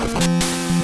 ん?